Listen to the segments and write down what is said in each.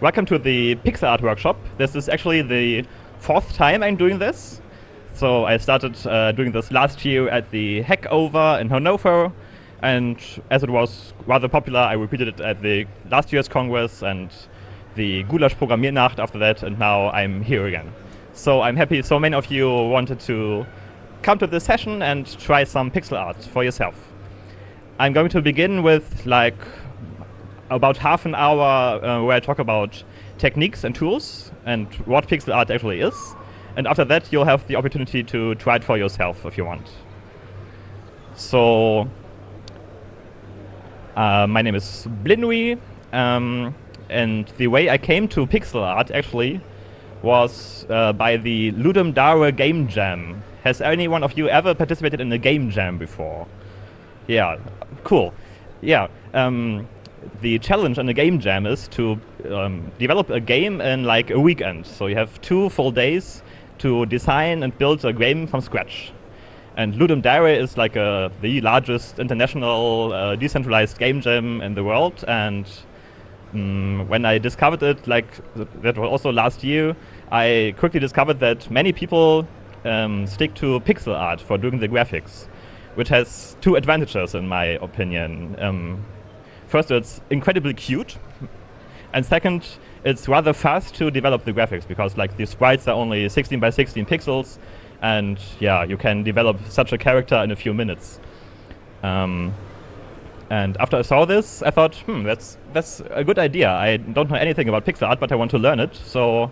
welcome to the pixel art workshop. This is actually the fourth time I'm doing this. So I started uh, doing this last year at the Hackover in Hannover. and as it was rather popular, I repeated it at the last year's Congress and the Gulasch Programmiernacht after that, and now I'm here again. So I'm happy so many of you wanted to come to this session and try some pixel art for yourself. I'm going to begin with like about half an hour uh, where I talk about techniques and tools and what pixel art actually is. And after that, you'll have the opportunity to try it for yourself if you want. So, uh, my name is blinry, um, and the way I came to pixel art actually was uh, by the Ludum Dare Game Jam. Has any one of you ever participated in a game jam before? Yeah, cool. Yeah, um, the challenge in a game jam is to um, develop a game in like a weekend. So you have two full days to design and build a game from scratch. And Ludum Dare is like a, the largest international uh, decentralized game jam in the world. And um, when I discovered it, like that was also last year, I quickly discovered that many people um, stick to pixel art for doing the graphics, which has two advantages in my opinion. First, it's incredibly cute, and second, it's rather fast to develop the graphics because like the sprites are only 16 by 16 pixels, and yeah, you can develop such a character in a few minutes. Um, and after I saw this, I thought, hmm, that's that's a good idea. I don't know anything about pixel art, but I want to learn it. So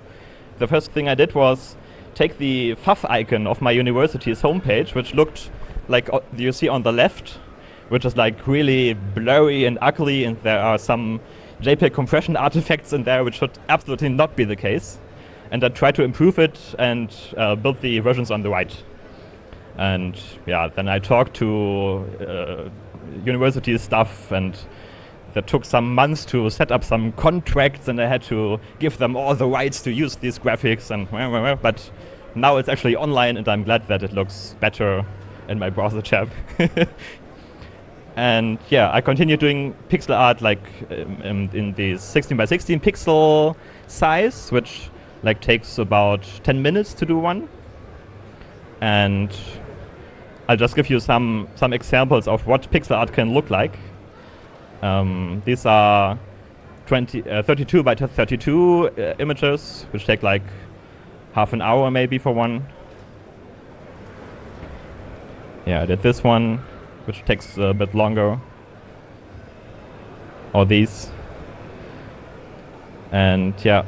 the first thing I did was take the favicon of my university's homepage, which looked like uh, you see on the left, which is like really blurry and ugly, and there are some JPEG compression artifacts in there, which should absolutely not be the case. And I tried to improve it and uh, build the versions on the right. And yeah, then I talked to uh, university staff and that took some months to set up some contracts and I had to give them all the rights to use these graphics and but now it's actually online and I'm glad that it looks better in my browser tab. and yeah, I continue doing pixel art like um, in the 16 by 16 pixel size, which like takes about 10 minutes to do one. And I'll just give you some some examples of what pixel art can look like. Um, these are 20, uh, 32 by 32 uh, images, which take like half an hour maybe for one. Yeah, I did this one, which takes a bit longer. Or these. And yeah.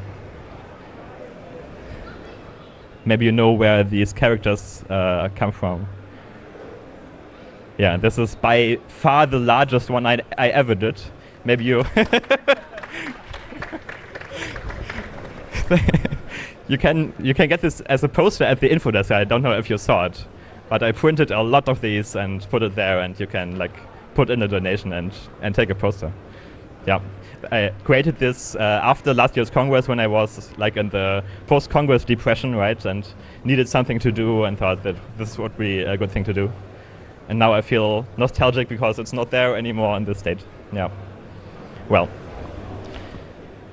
Maybe you know where these characters uh, come from. Yeah, this is by far the largest one I, I ever did. Maybe you... you can you can get this as a poster at the info desk. I don't know if you saw it, but I printed a lot of these and put it there, and you can like put in a donation and and take a poster. Yeah, I created this uh, after last year's Congress when I was like in the post-Congress depression, right, and needed something to do, and thought that this would be a good thing to do. And now I feel nostalgic because it's not there anymore in this state. Yeah. Well.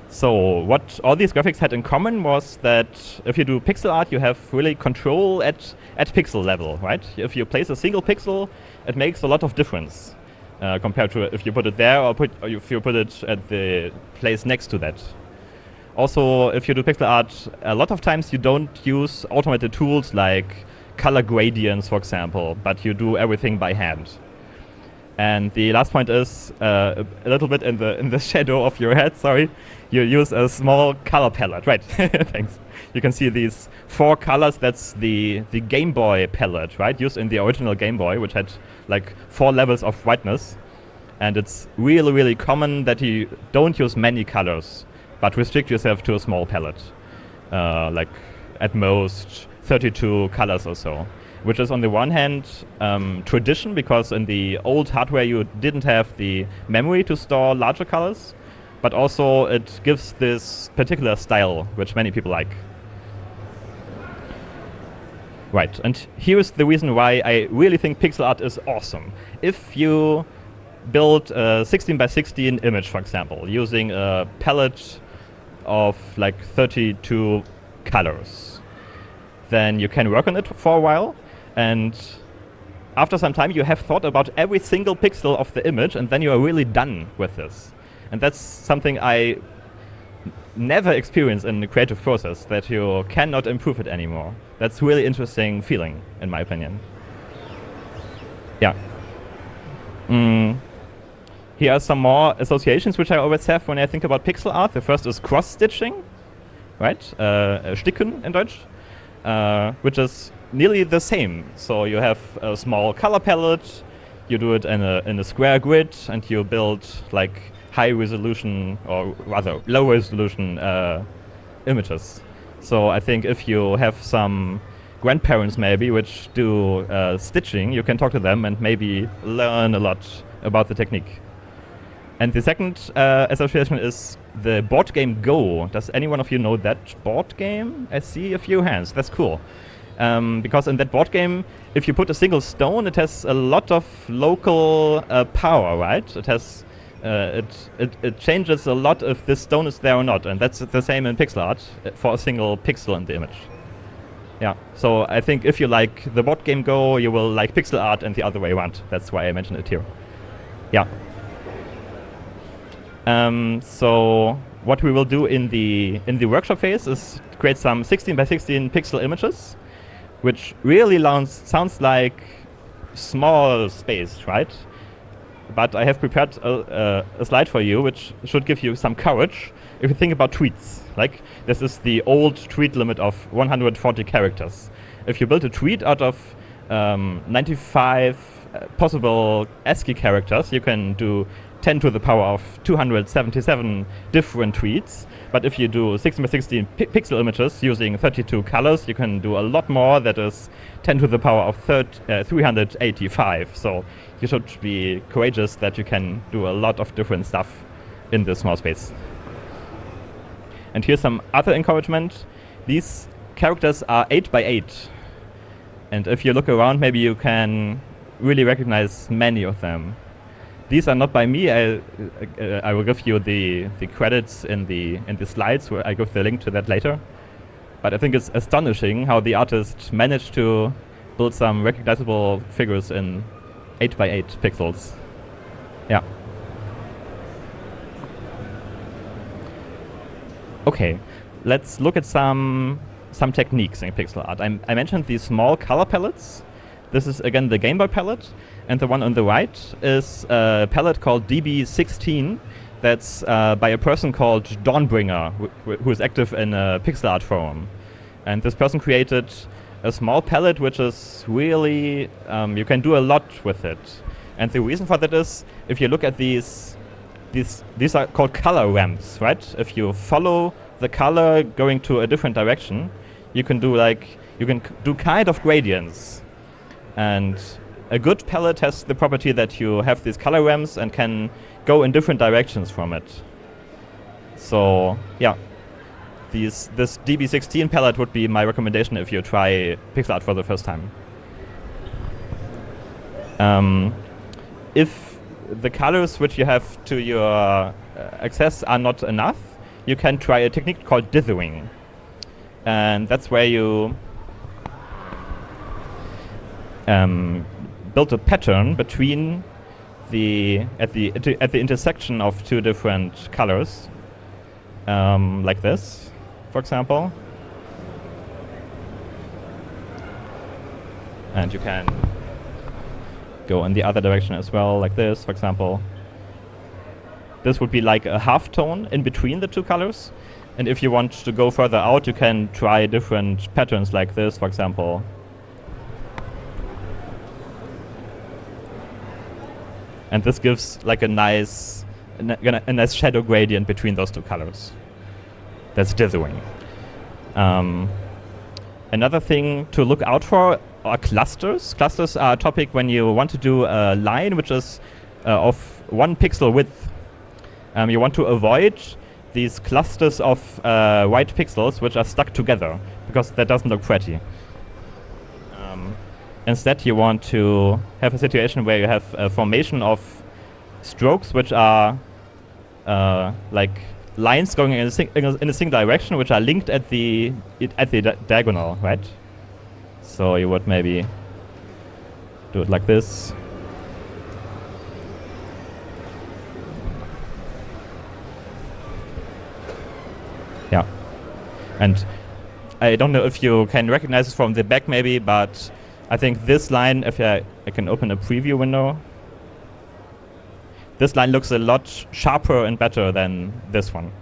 So what all these graphics had in common was that if you do pixel art, you have really control at, at pixel level, right? If you place a single pixel, it makes a lot of difference uh, compared to if you put it there or, put, or if you put it at the place next to that. Also, if you do pixel art, a lot of times you don't use automated tools like color gradients, for example, but you do everything by hand. And the last point is uh, a little bit in the in the shadow of your head. Sorry, you use a small color palette, right? Thanks. You can see these four colors. That's the the Game Boy palette, right? Used in the original Game Boy, which had like four levels of brightness. And it's really really common that you don't use many colors, but restrict yourself to a small palette, uh, like at most 32 colors or so which is on the one hand um, tradition because in the old hardware you didn't have the memory to store larger colors, but also it gives this particular style which many people like. Right, and here is the reason why I really think pixel art is awesome. If you build a 16 by 16 image, for example, using a palette of like 32 colors. Then you can work on it for a while, and after some time you have thought about every single pixel of the image, and then you are really done with this. And that's something I never experience in the creative process, that you cannot improve it anymore. That's really interesting feeling, in my opinion. Yeah. Mm. Here are some more associations which I always have when I think about pixel art. The first is cross-stitching, right? Uh, Sticken in Deutsch, uh, which is nearly the same. So you have a small color palette, you do it in a, in a square grid, and you build like high resolution, or rather low resolution uh, images. So I think if you have some grandparents maybe which do uh, stitching, you can talk to them and maybe learn a lot about the technique. And the second uh, association is the board game Go. Does anyone of you know that board game? I see a few hands. That's cool. Um, because in that board game, if you put a single stone, it has a lot of local uh, power, right? It has uh, it, it, it changes a lot if this stone is there or not, and that's the same in pixel art uh, for a single pixel in the image. Yeah, so I think if you like the board game Go, you will like pixel art and the other way around. That's why I mentioned it here. Yeah. Um, so what we will do in the in the workshop phase is create some 16 by 16 pixel images, which really sounds like small space, right? But I have prepared a, a, a, slide for you, which should give you some courage if you think about tweets. Like this is the old tweet limit of 140 characters. If you build a tweet out of um, 95 uh, possible ASCII characters, you can do 10 to the power of 277 different tweets. But if you do 16 by 16 pixel images using 32 colors, you can do a lot more. That is 10 to the power of 30, uh, 385. So you should be courageous that you can do a lot of different stuff in this small space. And here's some other encouragement. These characters are 8 by 8. And if you look around, maybe you can really recognize many of them. These are not by me. I, uh, I will give you the, the credits in the, in the slides, where I give the link to that later. But I think it's astonishing how the artist managed to build some recognizable figures in 8 by 8 pixels. Yeah. Okay, let's look at some some techniques in pixel art. I, I mentioned these small color palettes. This is again the Game Boy palette, and the one on the right is a palette called DB16 that's uh, by a person called Dawnbringer, wh who is active in a pixel art forum. And this person created a small palette which is really, um, you can do a lot with it. And the reason for that is, if you look at these, these, these are called color ramps, right? If you follow the color going to a different direction, you can do like, you can do kind of gradients. And a good palette has the property that you have these color ramps and can go in different directions from it. So, yeah, these, this DB16 palette would be my recommendation if you try pixel art for the first time. Um, if the colors which you have to your uh, access are not enough, you can try a technique called dithering. And that's where you um, build a pattern between the at the at the intersection of two different colors, um, like this for example. And you can go in the other direction as well, like this, for example. This would be like a half tone in between the two colors. And if you want to go further out, you can try different patterns like this, for example. And this gives like a nice, a nice shadow gradient between those two colors that's dithering. Um, another thing to look out for are clusters. Clusters are a topic when you want to do a line which is uh, of one pixel width. Um, you want to avoid these clusters of uh, white pixels which are stuck together because that doesn't look pretty. Instead, you want to have a situation where you have a formation of strokes which are uh, like lines going in a, in a, single direction, which are linked at the at the di diagonal, right? So you would maybe do it like this. Yeah, and I don't know if you can recognize it from the back, maybe, but I think this line, if I, I can open a preview window, this line looks a lot sharper and better than this one.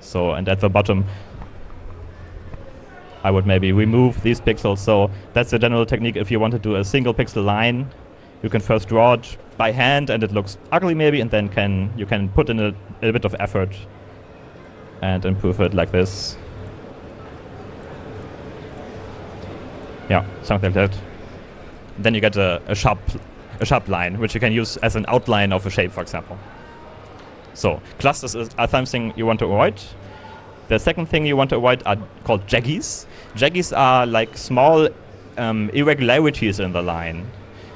So, and at the bottom, I would maybe remove these pixels. So that's the general technique. If you want to do a single pixel line, you can first draw it by hand and it looks ugly maybe, and then can you can put in a, a bit of effort and improve it like this. Yeah, something like that. Then you get a, a sharp a sharp line, which you can use as an outline of a shape, for example. So clusters are something you want to avoid. The second thing you want to avoid are called jaggies. Jaggies are like small um, irregularities in the line.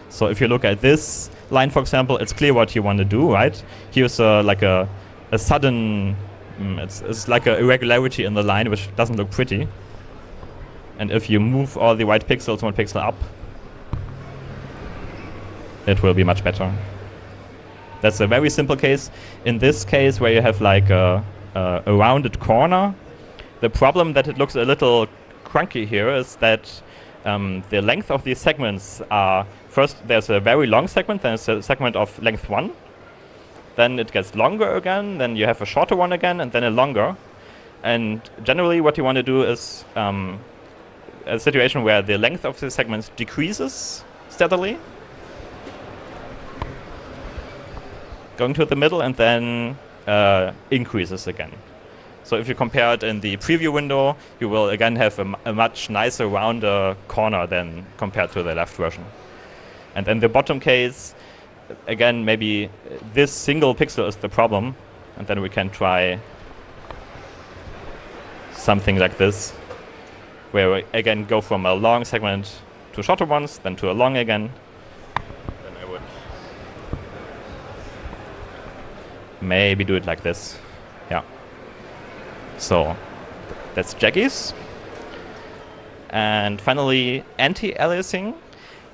So if you look at this line, for example, it's clear what you want to do, right? Here's a, like a, a sudden, mm, it's, it's like an irregularity in the line, which doesn't look pretty. And if you move all the white pixels one pixel up, it will be much better. That's a very simple case. In this case, where you have like a, a, a rounded corner, the problem that it looks a little crunky here is that um, the length of these segments are first there's a very long segment, then there's a segment of length one, then it gets longer again, then you have a shorter one again, and then a longer. And generally, what you want to do is um, a situation where the length of the segments decreases steadily, going to the middle and then uh, increases again. So if you compare it in the preview window, you will again have a, much nicer, rounder corner than compared to the left version. And in the bottom case, again, maybe this single pixel is the problem. And then we can try something like this, where we again go from a long segment to shorter ones, then to a long again, Then I would maybe do it like this. Yeah. So that's jaggies. And finally, anti-aliasing.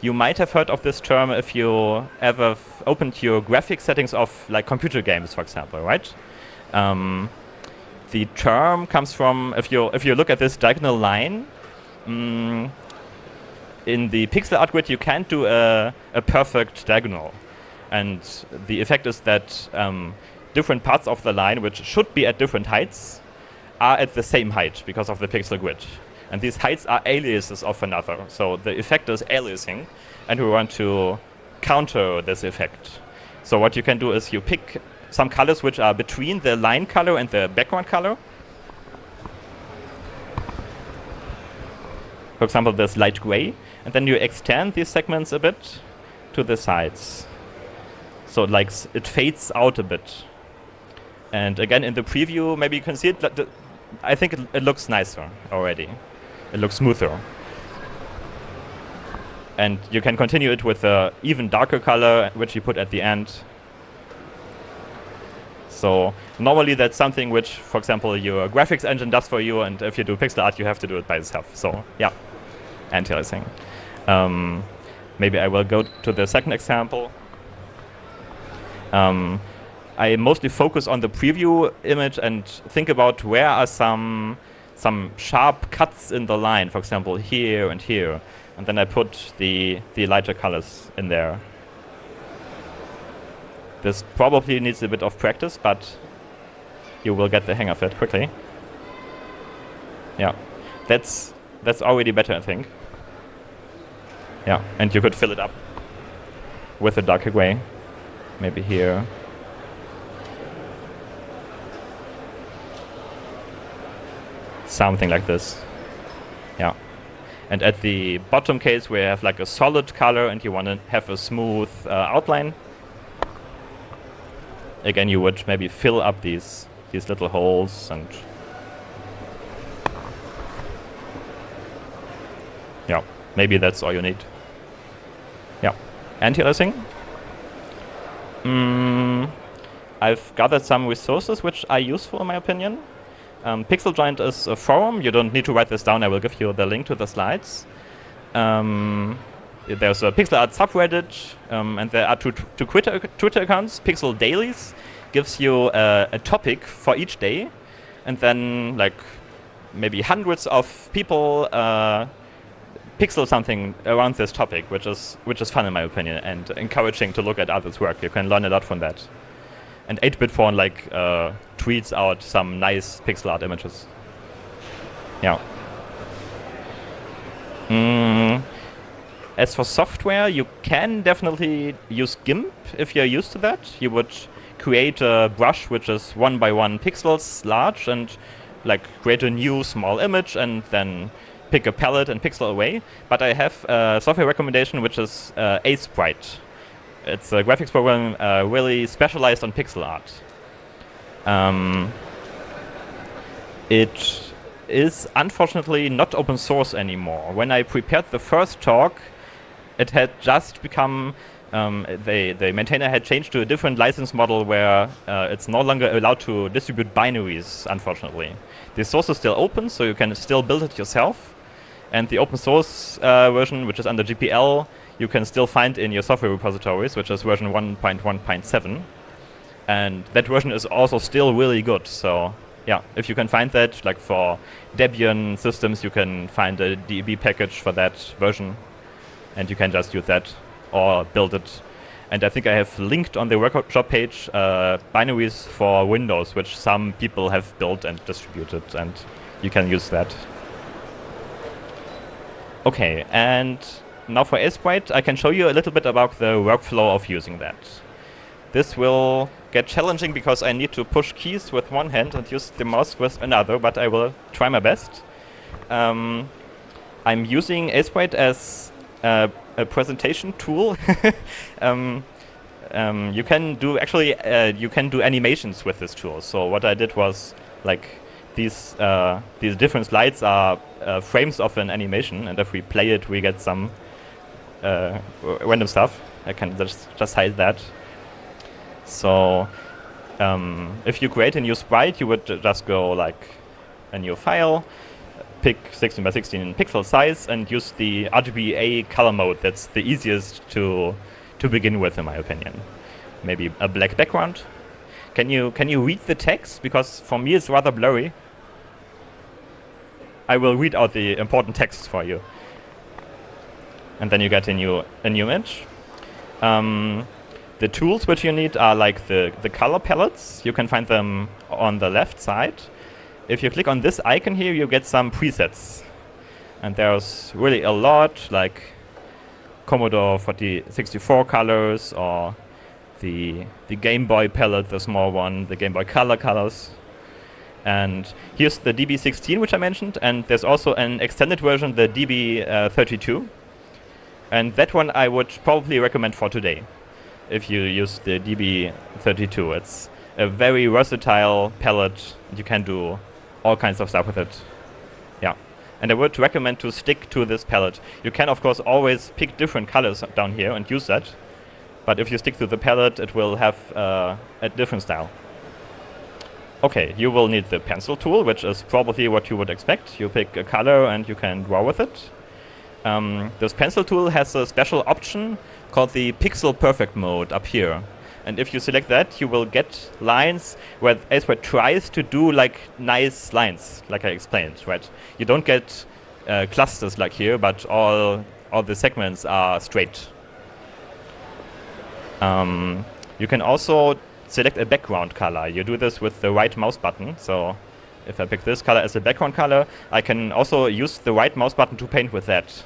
You might have heard of this term if you ever opened your graphic settings of like computer games, for example, right? Um, the term comes from if you if you look at this diagonal line. Mm, in the pixel art grid, you can't do a, a perfect diagonal. And the effect is that um, different parts of the line, which should be at different heights, are at the same height because of the pixel grid. And these heights are aliases of another. So the effect is aliasing, and we want to counter this effect. So what you can do is you pick some colors which are between the line color and the background color. For example, this light gray. And then you extend these segments a bit to the sides. So like it fades out a bit. And again, in the preview, maybe you can see it. I think it, it looks nicer already. It looks smoother. And you can continue it with an even darker color, which you put at the end. So normally that's something which, for example, your graphics engine does for you, and if you do pixel art, you have to do it by yourself. So yeah, anti-aliasing. Um, maybe I will go to the second example. Um, I mostly focus on the preview image and think about where are some some sharp cuts in the line, for example, here and here. And then I put the, the lighter colors in there. This probably needs a bit of practice, but you will get the hang of it quickly. Yeah, that's that's already better, I think. Yeah, and you could fill it up with a darker gray, maybe here. something like this. Yeah. And at the bottom case, we have like a solid color and you want to have a smooth uh, outline. Again, you would maybe fill up these these little holes and yeah, maybe that's all you need. Yeah. Anti-aliasing. Mm, I've gathered some resources which are useful in my opinion. Um, Pixel Joint is a forum. You don't need to write this down. I will give you the link to the slides. Um, there's a pixel art subreddit, um, and there are two, two Twitter, Twitter accounts. Pixel Dailies gives you a, a topic for each day, and then like maybe hundreds of people uh, pixel something around this topic, which is which is fun in my opinion, and encouraging to look at others' work. You can learn a lot from that. And 8-bit porn like uh, tweets out some nice pixel art images. Yeah. Mm. As for software, you can definitely use GIMP if you're used to that. You would create a brush which is one by one pixels large and like create a new small image and then pick a palette and pixel away. But I have a software recommendation which is uh, Aseprite. It's a graphics program uh, really specialized on pixel art. Um, it is unfortunately not open source anymore. When I prepared the first talk, it had just become um, the maintainer had changed to a different license model where uh, it's no longer allowed to distribute binaries, unfortunately. The source is still open, so you can still build it yourself. And the open source uh, version, which is under GPL, you can still find in your software repositories, which is version 1.1.7. And that version is also still really good. So yeah, if you can find that, like for Debian systems, you can find a DB package for that version, and you can just use that or build it. And I think I have linked on the workshop page uh, binaries for Windows, which some people have built and distributed, and you can use that. Okay, and now for Aseprite, I can show you a little bit about the workflow of using that. This will get challenging because I need to push keys with one hand and use the mouse with another, but I will try my best. Um, I'm using Aseprite as a, a presentation tool. um, um, you can do actually uh, you can do animations with this tool. So what I did was like these uh, these different slides are uh, frames of an animation, and if we play it, we get some uh, random stuff. I can just just hide that. So um, if you create a new sprite, you would just go like a new file, pick 16 by 16 pixel size, and use the RGBA color mode. That's the easiest to to begin with, in my opinion. Maybe a black background. Can you can you read the text? Because for me it's rather blurry. I will read out the important text for you. And then you get a new a new image. Um, the tools which you need are like the, the color palettes. You can find them on the left side. If you click on this icon here, you get some presets. And there's really a lot, like Commodore 40, 64 colors or the, the Game Boy palette, the small one, the Game Boy Color colors. And here's the DB16, which I mentioned, and there's also an extended version, the DB32. Uh, and that one I would probably recommend for today, if you use the DB32. It's a very versatile palette. You can do all kinds of stuff with it. Yeah. And I would recommend to stick to this palette. You can, of course, always pick different colors down here and use that. But if you stick to the palette, it will have uh, a different style. Okay, you will need the pencil tool, which is probably what you would expect. You pick a color and you can draw with it. Um, this pencil tool has a special option called the pixel perfect mode up here. And if you select that, you will get lines where Aseprite tries to do like nice lines, like I explained, right? You don't get uh, clusters like here, but all all the segments are straight. Um, you can also select a background color. You do this with the right mouse button. So if I pick this color as a background color, I can also use the right mouse button to paint with that.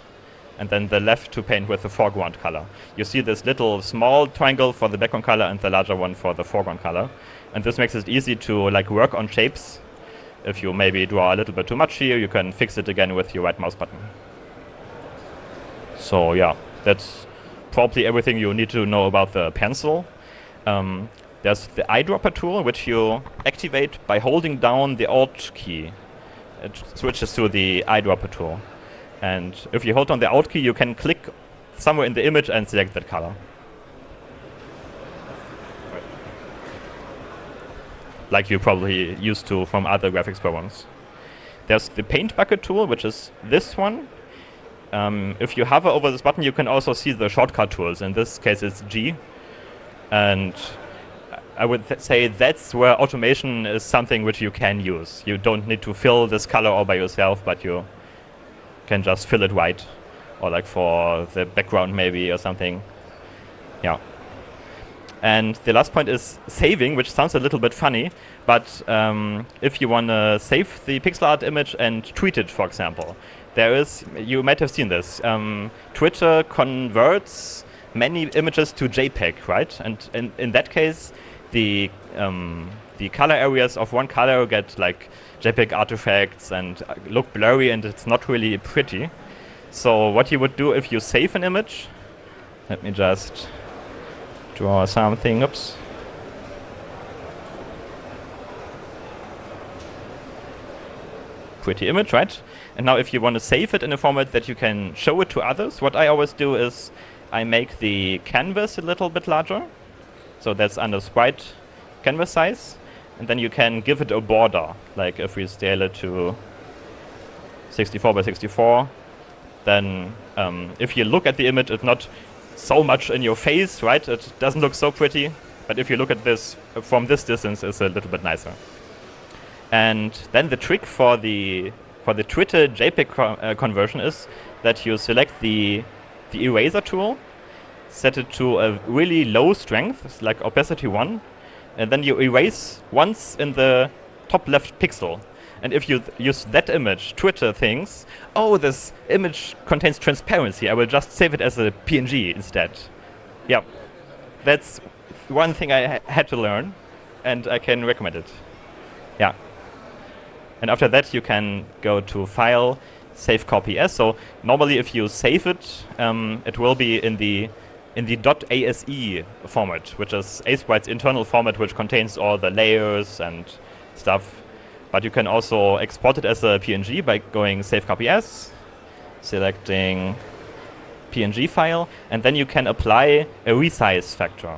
And then the left to paint with the foreground color. You see this little small triangle for the background color and the larger one for the foreground color. And this makes it easy to like work on shapes. If you maybe draw a little bit too much here, you can fix it again with your right mouse button. So yeah, that's probably everything you need to know about the pencil. Um, there's the eyedropper tool, which you activate by holding down the Alt key. It switches to the eyedropper tool. And if you hold on the Alt key, you can click somewhere in the image and select that color. like you probably used to from other graphics programs. There's the paint bucket tool, which is this one. Um, if you hover over this button, you can also see the shortcut tools. In this case, it's G. And I would th say that's where automation is something which you can use. You don't need to fill this color all by yourself, but you can just fill it white. Or like for the background maybe or something. Yeah. And the last point is saving, which sounds a little bit funny, but um, if you want to save the pixel art image and tweet it, for example, there is, you might have seen this, um, Twitter converts many images to JPEG, right? And in, in that case, the um, the color areas of one color get like JPEG artifacts and uh, look blurry and it's not really pretty. So what you would do if you save an image, let me just draw something, oops. Pretty image, right? And now if you want to save it in a format that you can show it to others, what I always do is I make the canvas a little bit larger. So that's under sprite canvas size. And then you can give it a border. Like if we scale it to 64 by 64, then um, if you look at the image, it's not so much in your face, right? It doesn't look so pretty. But if you look at this from this distance, it's a little bit nicer. And then the trick for the for the Twitter JPEG co uh, conversion is that you select the the eraser tool, set it to a really low strength, like opacity one, and then you erase once in the top left pixel. And if you use that image, Twitter thinks, oh, this image contains transparency. I will just save it as a PNG instead. Yeah, that's one thing I ha had to learn, and I can recommend it. Yeah. And after that, you can go to File, Save Copy As. So normally, if you save it, um, it will be in the in the .ase format, which is Aseprite's internal format, which contains all the layers and stuff. But you can also export it as a PNG by going Save Copy As, selecting PNG file, and then you can apply a resize factor.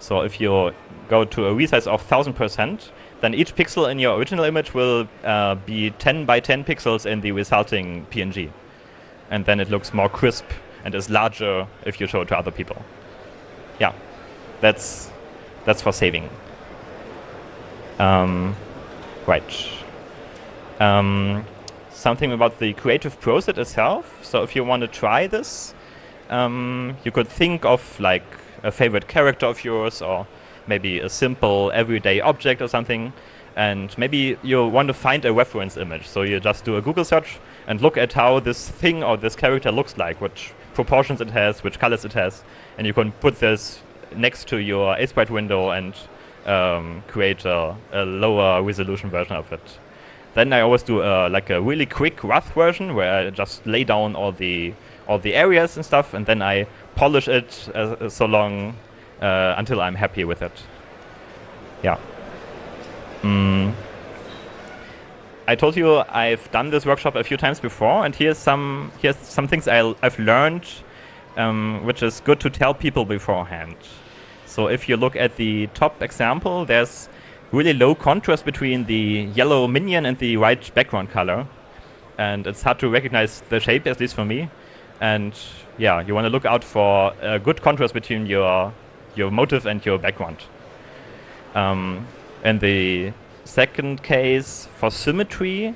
So if you go to a resize of 1000%, then each pixel in your original image will uh, be 10 by 10 pixels in the resulting PNG. And then it looks more crisp and is larger if you show it to other people. Yeah, that's, that's for saving. Um, right. Um, something about the creative process itself. So if you want to try this, um, you could think of like a favorite character of yours or maybe a simple everyday object or something. And maybe you want to find a reference image. So you just do a Google search and look at how this thing or this character looks like, which proportions it has, which colors it has. And you can put this next to your Aseprite window and um, create a, a, lower resolution version of it. Then I always do a, like a really quick rough version where I just lay down all the all the areas and stuff, and then I polish it uh, so long uh, until I'm happy with it. Yeah. Mm. I told you I've done this workshop a few times before, and here's some here's some things i have learned, um, which is good to tell people beforehand. So if you look at the top example, there's really low contrast between the yellow minion and the white background color, and it's hard to recognize the shape, at least for me. And yeah, you want to look out for a good contrast between your your motive and your background. Um, in the second case, for symmetry,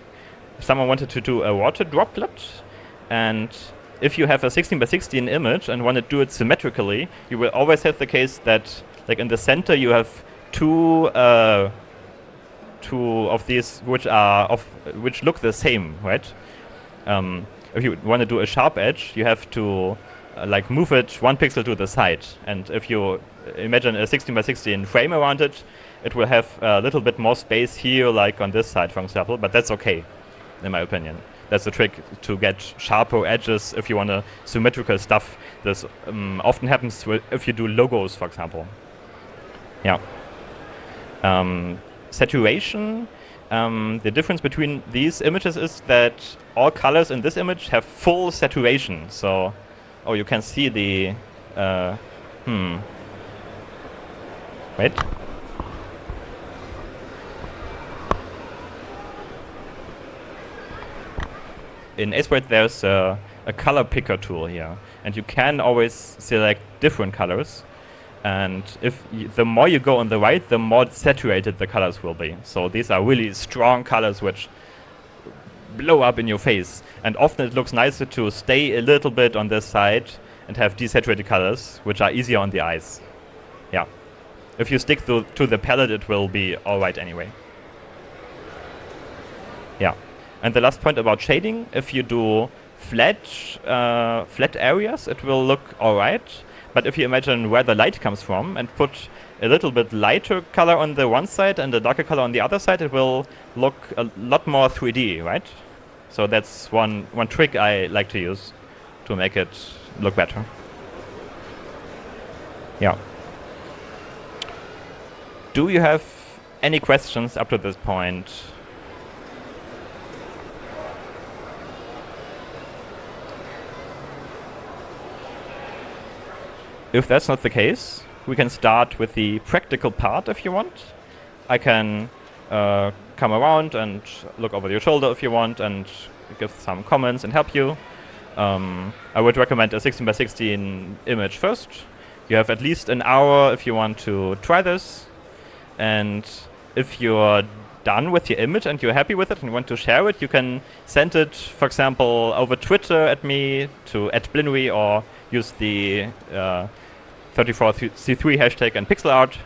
if someone wanted to do a water droplet, and if you have a 16 by 16 image and want to do it symmetrically, you will always have the case that, like in the center, you have two uh, two of these which are of which look the same, right? Um, if you want to do a sharp edge, you have to uh, like move it one pixel to the side. And if you imagine a 16 by 16 frame around it, it will have a little bit more space here, like on this side, for example. But that's okay, in my opinion. That's the trick to get sharper edges if you want a symmetrical stuff. This um, often happens if you do logos, for example. Yeah. Um, saturation. Um, the difference between these images is that all colors in this image have full saturation. So Oh, you can see the... Uh, hmm. Right. In Aseprite there's a, a, color picker tool here. And you can always select different colors. And if the more you go on the right, the more saturated the colors will be. So these are really strong colors which blow up in your face. And often it looks nicer to stay a little bit on this side and have desaturated colors, which are easier on the eyes. Yeah. If you stick to, to the palette, it will be alright anyway. Yeah. And the last point about shading, if you do flat, uh, flat areas, it will look alright. But if you imagine where the light comes from and put a little bit lighter color on the one side and a darker color on the other side, it will look a lot more 3D, right? So that's one, one trick I like to use to make it look better. Yeah. Do you have any questions up to this point? If that's not the case, we can start with the practical part if you want. I can uh, come around and look over your shoulder if you want and give some comments and help you. Um, I would recommend a 16 by 16 image first. You have at least an hour if you want to try this. And if you're done with your image and you're happy with it and want to share it, you can send it, for example, over Twitter at me to at blinry or use the uh, 34C3 hashtag and pixel art.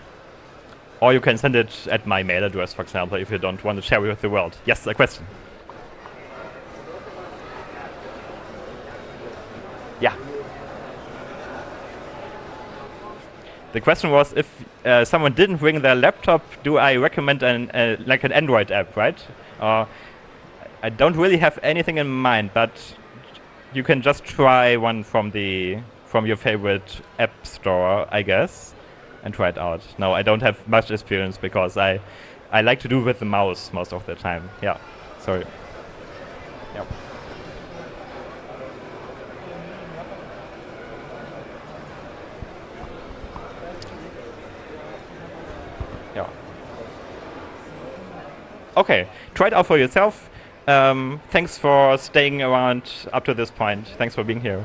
Or you can send it at my mail address, for example, if you don't want to share it with the world. Yes, a question. The question was if uh, someone didn't bring their laptop, do I recommend an uh, like an Android app, right? Uh, I don't really have anything in mind, but you can just try one from the from your favorite app store, I guess, and try it out. No, I don't have much experience because I I like to do with the mouse most of the time. Yeah, sorry. Yeah. Okay, try it out for yourself. Um, thanks for staying around up to this point. Thanks for being here.